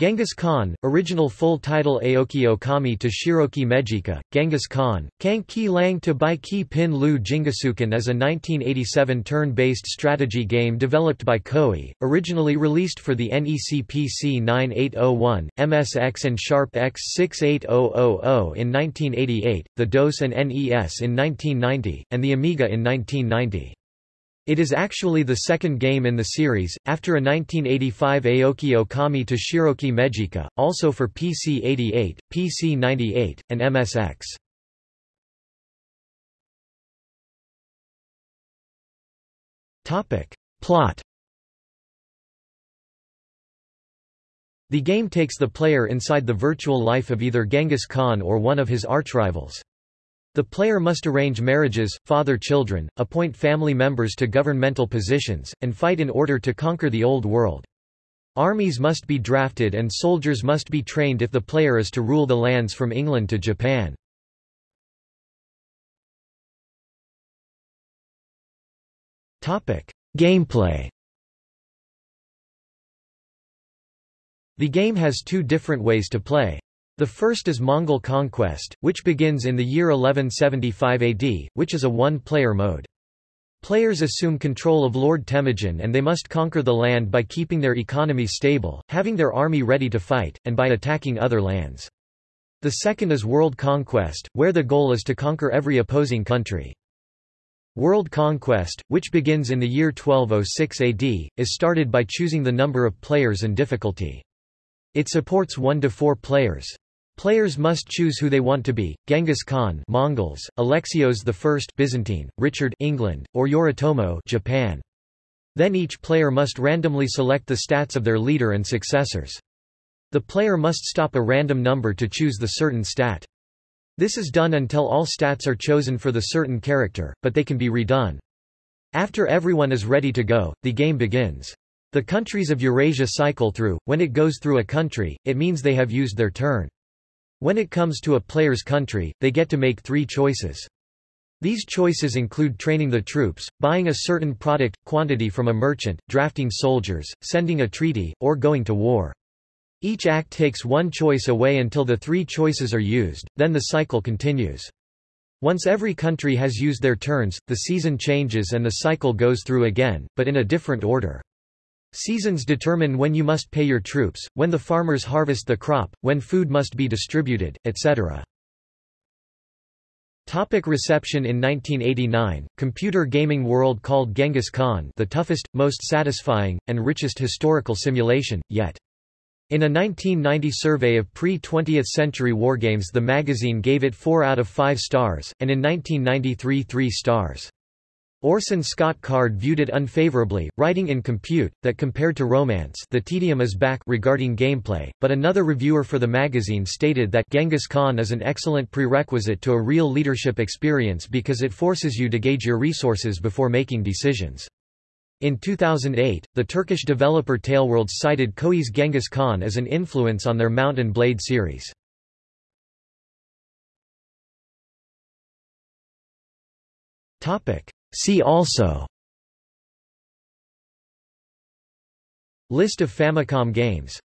Genghis Khan, original full title Aoki Okami to Shiroki Mejika, Genghis Khan, Kang Ki Lang to Bai Ki Pin Lu Jingisukan is a 1987 turn-based strategy game developed by Koei, originally released for the NEC PC 9801, MSX and Sharp X 68000 in 1988, the DOS and NES in 1990, and the Amiga in 1990. It is actually the second game in the series, after a 1985 Aoki Okami to Shiroki Mejika, also for PC-88, PC-98, and MSX. Plot The game takes the player inside the virtual life of either Genghis Khan or one of his archrivals. The player must arrange marriages, father children, appoint family members to governmental positions, and fight in order to conquer the Old World. Armies must be drafted and soldiers must be trained if the player is to rule the lands from England to Japan. Gameplay The game has two different ways to play. The first is Mongol conquest, which begins in the year 1175 AD, which is a one-player mode. Players assume control of Lord Temujin and they must conquer the land by keeping their economy stable, having their army ready to fight, and by attacking other lands. The second is world conquest, where the goal is to conquer every opposing country. World conquest, which begins in the year 1206 AD, is started by choosing the number of players and difficulty. It supports 1 to 4 players. Players must choose who they want to be, Genghis Khan Mongols, Alexios I Byzantine, Richard England, or Yoritomo Japan. Then each player must randomly select the stats of their leader and successors. The player must stop a random number to choose the certain stat. This is done until all stats are chosen for the certain character, but they can be redone. After everyone is ready to go, the game begins. The countries of Eurasia cycle through, when it goes through a country, it means they have used their turn. When it comes to a player's country, they get to make three choices. These choices include training the troops, buying a certain product, quantity from a merchant, drafting soldiers, sending a treaty, or going to war. Each act takes one choice away until the three choices are used, then the cycle continues. Once every country has used their turns, the season changes and the cycle goes through again, but in a different order. Seasons determine when you must pay your troops, when the farmers harvest the crop, when food must be distributed, etc. Topic reception In 1989, Computer Gaming World called Genghis Khan the toughest, most satisfying, and richest historical simulation, yet. In a 1990 survey of pre-20th century wargames the magazine gave it 4 out of 5 stars, and in 1993 3 stars. Orson Scott Card viewed it unfavorably, writing in Compute, that compared to Romance the tedium is back regarding gameplay, but another reviewer for the magazine stated that Genghis Khan is an excellent prerequisite to a real leadership experience because it forces you to gauge your resources before making decisions. In 2008, the Turkish developer Taleworlds cited Koei's Genghis Khan as an influence on their Mount and Blade series. Topic. See also. List of Famicom games